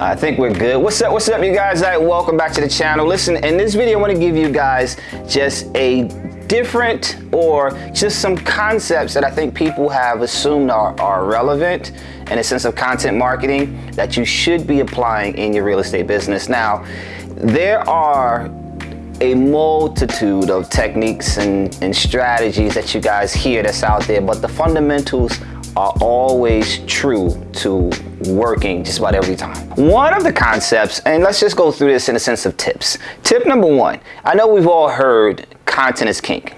I think we're good. What's up, what's up, you guys? Welcome back to the channel. Listen, in this video, I want to give you guys just a different or just some concepts that I think people have assumed are, are relevant in a sense of content marketing that you should be applying in your real estate business. Now, there are a multitude of techniques and, and strategies that you guys hear that's out there, but the fundamentals are always true to working just about every time. One of the concepts, and let's just go through this in a sense of tips. Tip number one, I know we've all heard content is king.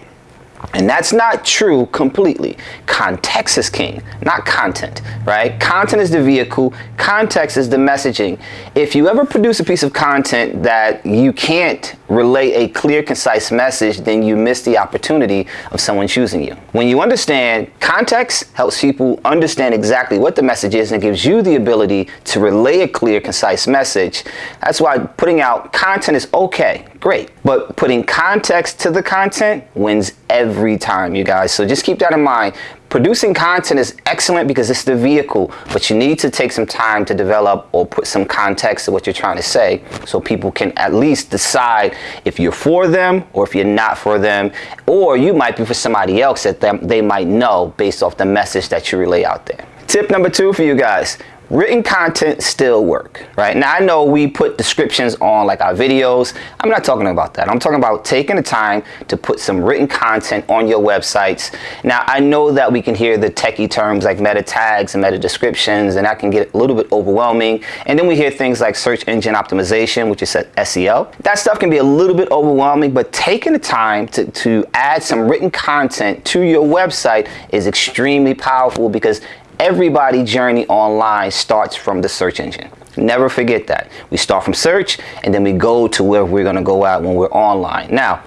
And that's not true completely. Context is king, not content, right? Content is the vehicle, context is the messaging. If you ever produce a piece of content that you can't relay a clear, concise message, then you miss the opportunity of someone choosing you. When you understand context helps people understand exactly what the message is and gives you the ability to relay a clear, concise message. That's why putting out content is okay, great. But putting context to the content wins every time, you guys. So just keep that in mind. Producing content is excellent because it's the vehicle, but you need to take some time to develop or put some context to what you're trying to say so people can at least decide if you're for them or if you're not for them, or you might be for somebody else that they might know based off the message that you relay out there. Tip number two for you guys, written content still work, right? Now I know we put descriptions on like our videos. I'm not talking about that. I'm talking about taking the time to put some written content on your websites. Now I know that we can hear the techie terms like meta tags and meta descriptions and that can get a little bit overwhelming. And then we hear things like search engine optimization, which is SEO. That stuff can be a little bit overwhelming, but taking the time to, to add some written content to your website is extremely powerful because everybody journey online starts from the search engine. Never forget that. We start from search and then we go to where we're going to go out when we're online. Now,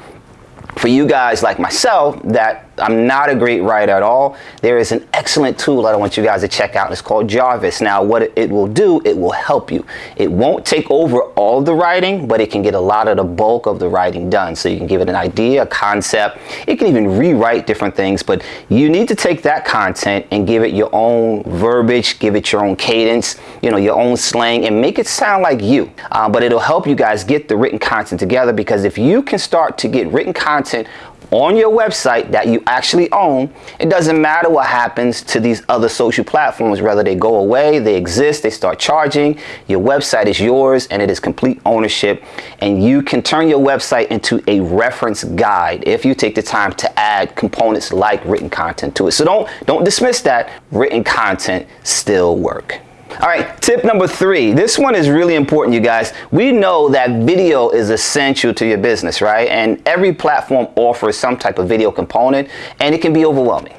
for you guys like myself that I'm not a great writer at all, there is an excellent tool that I want you guys to check out. It's called Jarvis. Now, what it will do, it will help you. It won't take over all the writing, but it can get a lot of the bulk of the writing done. So you can give it an idea, a concept. It can even rewrite different things, but you need to take that content and give it your own verbiage, give it your own cadence, you know, your own slang, and make it sound like you. Uh, but it'll help you guys get the written content together because if you can start to get written content on your website that you actually own, it doesn't matter what happens to these other social platforms, whether they go away, they exist, they start charging, your website is yours and it is complete ownership and you can turn your website into a reference guide if you take the time to add components like written content to it. So don't, don't dismiss that, written content still work. All right, tip number three. This one is really important, you guys. We know that video is essential to your business, right? And every platform offers some type of video component, and it can be overwhelming.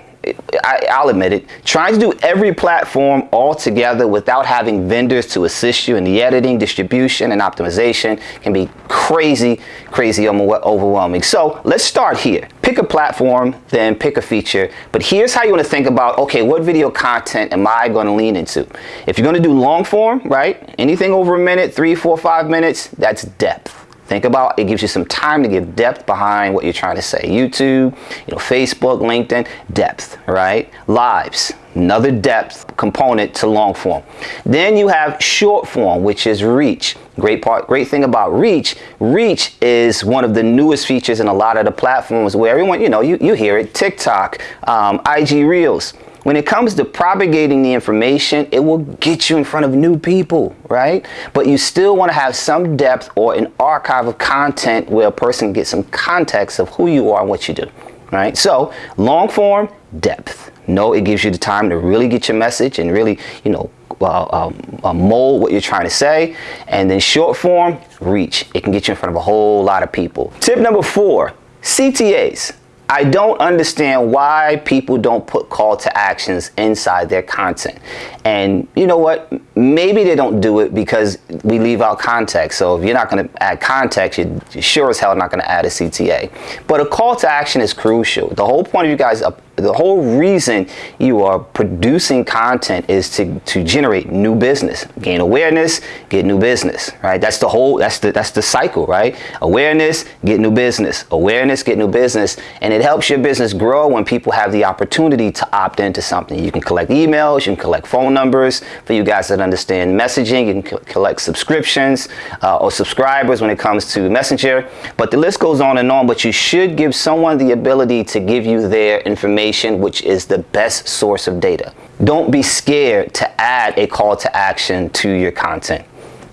I, will admit it, trying to do every platform all together without having vendors to assist you in the editing, distribution, and optimization can be crazy, crazy overwhelming. So let's start here. Pick a platform, then pick a feature. But here's how you want to think about, okay, what video content am I going to lean into? If you're going to do long form, right, anything over a minute, three, four, five minutes, that's depth. Think about it gives you some time to give depth behind what you're trying to say. YouTube, you know, Facebook, LinkedIn, depth, right? Lives, another depth component to long form. Then you have short form, which is reach. Great part, great thing about reach, reach is one of the newest features in a lot of the platforms where everyone, you know, you, you hear it, TikTok, um, IG Reels. When it comes to propagating the information, it will get you in front of new people, right? But you still want to have some depth or an archive of content where a person gets some context of who you are and what you do, right? So long form, depth. No, it gives you the time to really get your message and really, you know, uh, um, uh, mold what you're trying to say. And then short form, reach. It can get you in front of a whole lot of people. Tip number four, CTAs. I don't understand why people don't put call to actions inside their content. And you know what? Maybe they don't do it because we leave out context. So if you're not going to add context, you're sure as hell not going to add a CTA. But a call to action is crucial. The whole point of you guys, the whole reason you are producing content is to, to generate new business, gain awareness, get new business, right? That's the whole, that's the, that's the cycle, right? Awareness, get new business, awareness, get new business. And it helps your business grow when people have the opportunity to opt into something. You can collect emails, you can collect phone numbers for you guys that understand messaging, you can collect subscriptions uh, or subscribers when it comes to Messenger. But the list goes on and on, but you should give someone the ability to give you their information, which is the best source of data. Don't be scared to add a call to action to your content.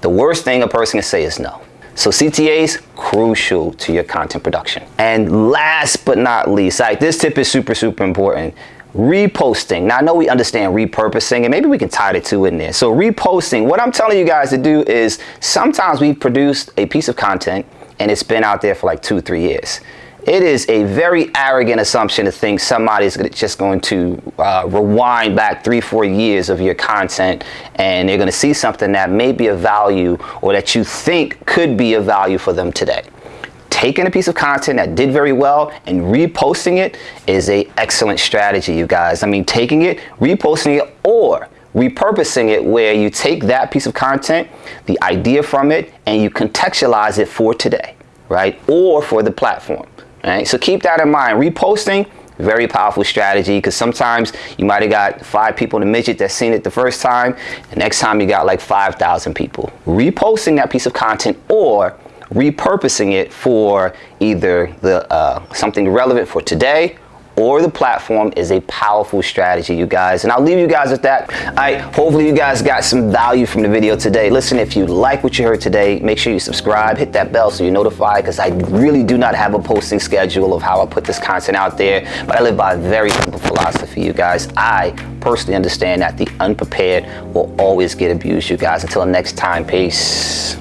The worst thing a person can say is no. So CTAs, crucial to your content production. And last but not least, like this tip is super, super important. Reposting. Now I know we understand repurposing and maybe we can tie the two in there. So reposting, what I'm telling you guys to do is sometimes we've produced a piece of content and it's been out there for like two, three years. It is a very arrogant assumption to think somebody's just going to uh, rewind back three, four years of your content and they're going to see something that may be of value or that you think could be of value for them today. Taking a piece of content that did very well and reposting it is a excellent strategy, you guys. I mean, taking it, reposting it, or repurposing it where you take that piece of content, the idea from it, and you contextualize it for today, right? Or for the platform, right? So keep that in mind. Reposting, very powerful strategy because sometimes you might have got five people in the midget that seen it the first time. The next time you got like 5,000 people. Reposting that piece of content or repurposing it for either the uh, something relevant for today or the platform is a powerful strategy, you guys. And I'll leave you guys with that. All right, hopefully you guys got some value from the video today. Listen, if you like what you heard today, make sure you subscribe, hit that bell so you're notified because I really do not have a posting schedule of how I put this content out there, but I live by a very simple philosophy, you guys. I personally understand that the unprepared will always get abused, you guys. Until next time, peace.